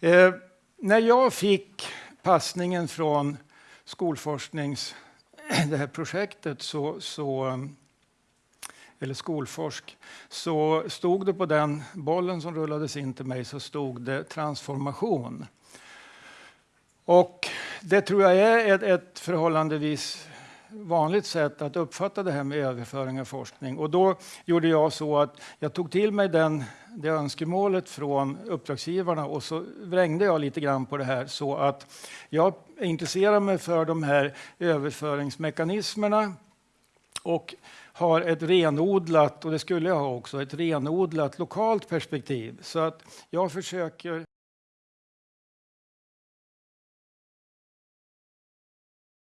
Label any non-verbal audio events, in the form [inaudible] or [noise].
Eh, när jag fick passningen från skolforsknings, [clears throat] det här projektet så, så eller Skolforsk, så stod det på den bollen som rullades in till mig så stod det transformation. Och det tror jag är ett, ett förhållandevis vanligt sätt att uppfatta det här med överföring av forskning. Och då gjorde jag så att jag tog till mig den, det önskemålet från uppdragsgivarna och så vrängde jag lite grann på det här så att jag intresserar mig för de här överföringsmekanismerna och har ett renodlat, och det skulle jag ha också, ett renodlat lokalt perspektiv. Så att jag försöker